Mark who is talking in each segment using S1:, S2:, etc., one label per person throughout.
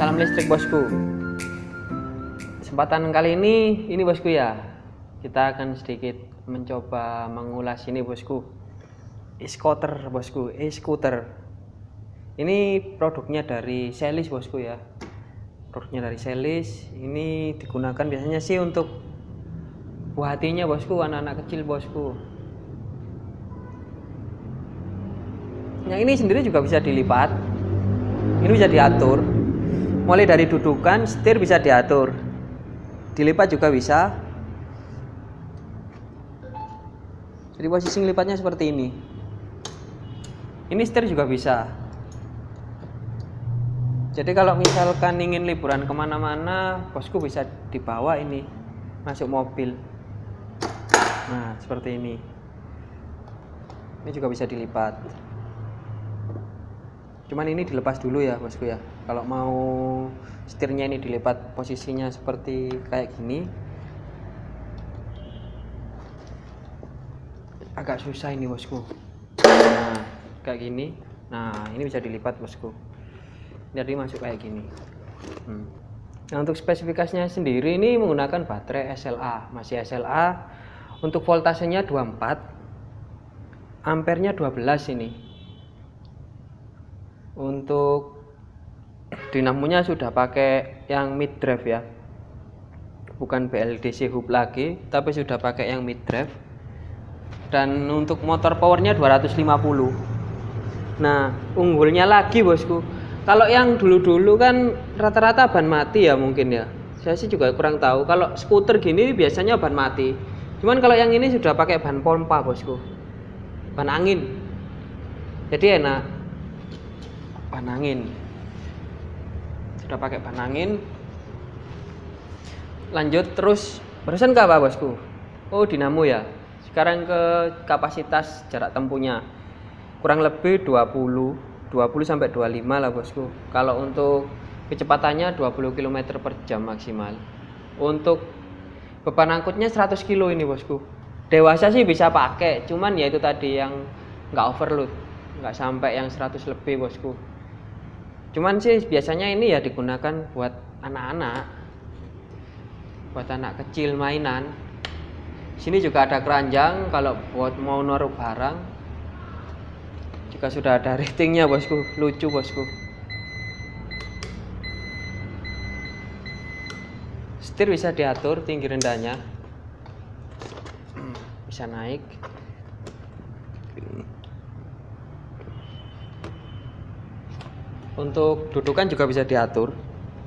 S1: salam listrik bosku. Kesempatan kali ini ini bosku ya. Kita akan sedikit mencoba mengulas ini bosku. E-scooter bosku. E-scooter. Ini produknya dari Selis bosku ya. Produknya dari Selis. Ini digunakan biasanya sih untuk buah hatinya bosku. Anak-anak kecil bosku. Yang ini sendiri juga bisa dilipat. Ini bisa diatur mulai dari dudukan setir bisa diatur. Dilipat juga bisa. Jadi posisi lipatnya seperti ini. Ini setir juga bisa. Jadi kalau misalkan ingin liburan ke mana-mana bosku bisa dibawa ini masuk mobil. Nah seperti ini. Ini juga bisa dilipat. Cuman ini dilepas dulu ya bosku ya kalau mau setirnya ini dilipat posisinya seperti kayak gini agak susah ini bosku. Nah kayak gini. Nah ini bisa dilipat bosku. Jadi masuk kayak gini. Hmm. nah untuk spesifikasinya sendiri ini menggunakan baterai SLA masih SLA untuk voltasenya 24 ampernya 12 ini. Untuk dinamonya sudah pakai yang mid drive ya. Bukan BLDC hub lagi tapi sudah pakai yang mid drive dan untuk motor powernya 250 nah unggulnya lagi bosku. Kalau yang dulu-dulu kan rata-rata ban mati ya mungkin ya. Saya sih juga kurang tahu. Kalau skuter gini biasanya ban mati. Cuman kalau yang ini sudah pakai ban pompa bosku. Ban angin. Jadi enak. Ban angin sudah pakai ban angin. Lanjut terus barusan ke apa bosku? Oh dinamo ya. Sekarang ke kapasitas jarak tempuhnya. Kurang lebih 20 20 sampai 25 lah bosku. Kalau untuk kecepatannya 20 km per jam maksimal. Untuk beban angkutnya 100 kilo ini bosku. Dewasa sih bisa pakai cuman ya itu tadi yang nggak overload. Nggak sampai yang 100 lebih bosku cuman sih biasanya ini ya digunakan buat anak-anak buat anak kecil mainan. Sini juga ada keranjang kalau buat mau naruh barang juga sudah ada ratingnya bosku. Lucu bosku. Setir bisa diatur tinggi rendahnya. Bisa naik untuk dudukan juga bisa diatur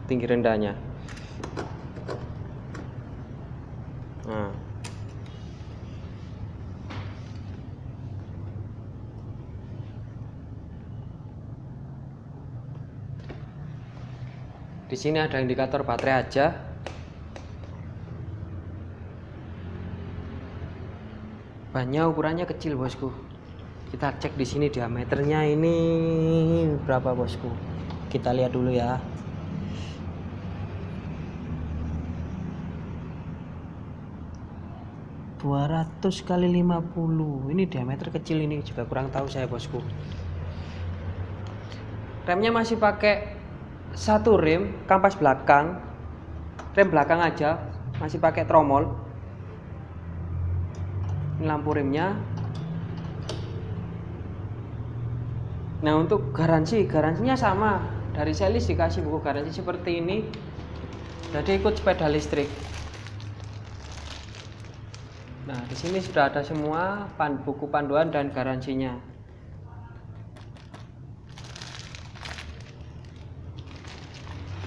S1: tinggi rendahnya. Nah. di sini ada indikator baterai aja. Bannya ukurannya kecil bosku kita cek di sini diameternya ini berapa bosku? Kita lihat dulu ya. dua ratus kali 50 ini diameter kecil ini juga kurang tahu saya bosku. Remnya masih pakai satu rem kampas belakang. Rem belakang aja masih pakai tromol. Ini lampu remnya Nah untuk garansi, garansinya sama dari selis dikasih buku garansi seperti ini. Jadi ikut sepeda listrik. Nah di sini sudah ada semua pan, buku panduan dan garansinya.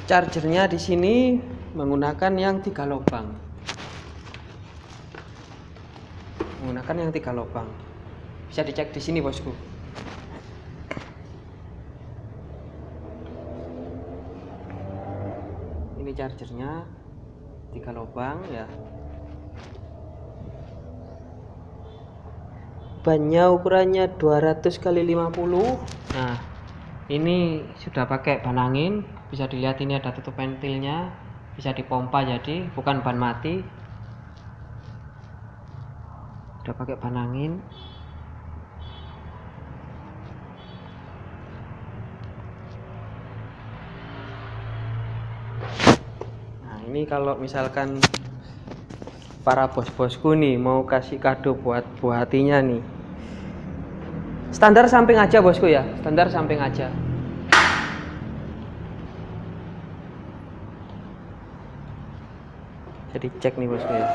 S1: Chargernya di sini menggunakan yang tiga lubang. Menggunakan yang tiga lubang. Bisa dicek di sini bosku. Chargernya tiga lubang ya. Bannya ukurannya 200 kali 50 nah ini sudah pakai ban angin. Bisa dilihat ini ada tutup ventilnya bisa dipompa jadi bukan ban mati. Sudah pakai ban angin ini kalau misalkan para bos-bosku nih mau kasih kado buat buah hatinya nih. Standar samping aja bosku ya. Standar samping aja. Jadi cek nih bosku ya.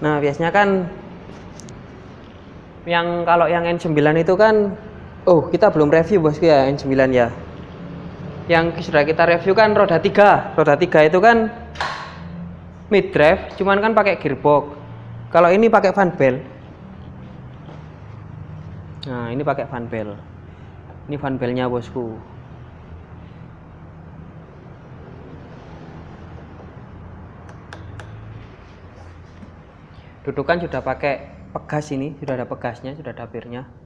S1: Nah biasanya kan yang kalau yang N9 itu kan oh kita belum review bosku ya N9 ya yang sudah kita review kan roda 3 roda 3 itu kan mid drive cuman kan pakai gearbox. Kalau ini pakai fan belt. Nah ini pakai fan belt. Ini fan beltnya bosku. Dudukan sudah pakai pegas ini sudah ada pegasnya sudah ada birnya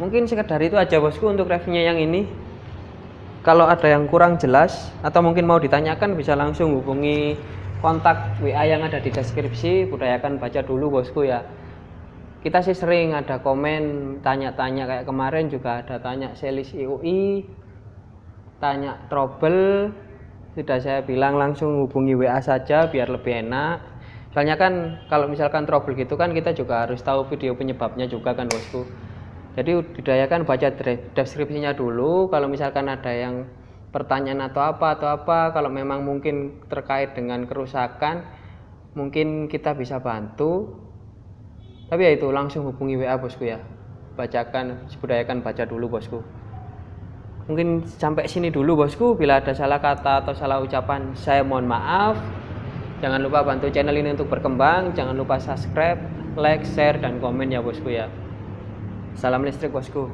S1: mungkin sekedar itu aja bosku untuk reviewnya yang ini. Kalau ada yang kurang jelas atau mungkin mau ditanyakan bisa langsung hubungi kontak WA yang ada di deskripsi. Budayakan baca dulu bosku ya. Kita sih sering ada komen tanya-tanya kayak kemarin juga ada tanya selis IUI tanya trouble. Sudah saya bilang langsung hubungi WA saja biar lebih enak. Soalnya kan kalau misalkan trouble gitu kan kita juga harus tahu video penyebabnya juga kan bosku jadi didayakan baca deskripsinya dulu kalau misalkan ada yang pertanyaan atau apa atau apa kalau memang mungkin terkait dengan kerusakan mungkin kita bisa bantu. Tapi ya itu langsung hubungi WA bosku ya. Bacakan budayakan baca dulu bosku. Mungkin sampai sini dulu bosku. Bila ada salah kata atau salah ucapan saya mohon maaf. Jangan lupa bantu channel ini untuk berkembang. Jangan lupa subscribe like share dan komen ya bosku ya salam listrik bosku